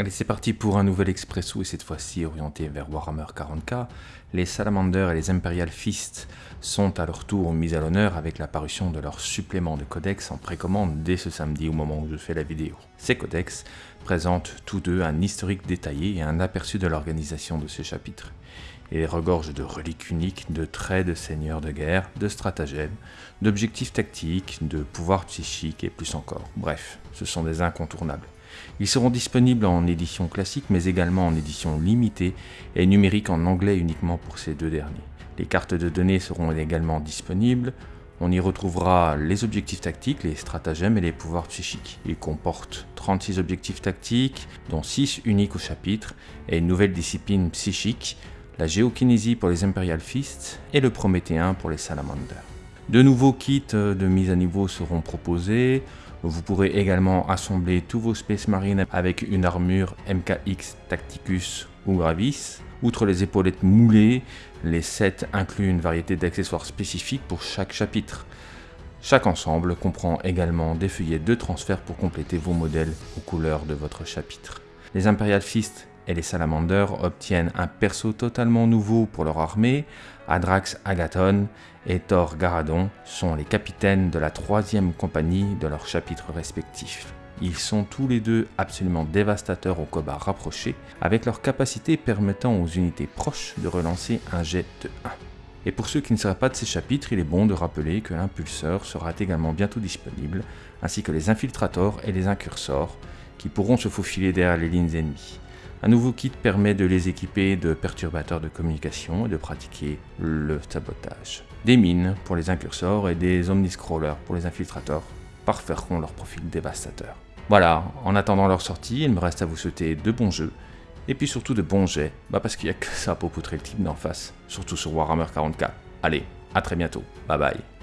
Allez, c'est parti pour un nouvel expresso et cette fois-ci orienté vers Warhammer 40k. Les Salamanders et les Imperial Fist sont à leur tour mis à l'honneur avec la parution de leur supplément de codex en précommande dès ce samedi au moment où je fais la vidéo. Ces codex présentent tous deux un historique détaillé et un aperçu de l'organisation de ces chapitres. Et regorgent de reliques uniques, de traits de seigneurs de guerre, de stratagèmes, d'objectifs tactiques, de pouvoirs psychiques et plus encore. Bref, ce sont des incontournables. Ils seront disponibles en édition classique mais également en édition limitée et numérique en anglais uniquement pour ces deux derniers. Les cartes de données seront également disponibles. On y retrouvera les objectifs tactiques, les stratagèmes et les pouvoirs psychiques. Ils comportent 36 objectifs tactiques, dont 6 uniques au chapitre, et une nouvelle discipline psychique, la géokinésie pour les Imperial Fists et le Prométhéen pour les Salamanders. De nouveaux kits de mise à niveau seront proposés, vous pourrez également assembler tous vos Space Marines avec une armure MKX Tacticus ou Gravis. Outre les épaulettes moulées, les sets incluent une variété d'accessoires spécifiques pour chaque chapitre. Chaque ensemble comprend également des feuillets de transfert pour compléter vos modèles aux couleurs de votre chapitre. Les Imperial Fist et les Salamanders obtiennent un perso totalement nouveau pour leur armée. Adrax Agathon et Thor Garadon sont les capitaines de la troisième compagnie de leurs chapitres respectifs. Ils sont tous les deux absolument dévastateurs au combat rapproché, avec leur capacité permettant aux unités proches de relancer un jet de 1. Et pour ceux qui ne seraient pas de ces chapitres, il est bon de rappeler que l'impulseur sera également bientôt disponible, ainsi que les infiltrators et les incursors, qui pourront se faufiler derrière les lignes ennemies. Un nouveau kit permet de les équiper de perturbateurs de communication et de pratiquer le sabotage. Des mines pour les incursors et des omniscrollers pour les infiltrateurs parfairont leur profil dévastateur. Voilà, en attendant leur sortie, il me reste à vous souhaiter de bons jeux, et puis surtout de bons jets, bah parce qu'il n'y a que ça pour poutrer le type d'en face, surtout sur Warhammer 40k. Allez, à très bientôt, bye bye.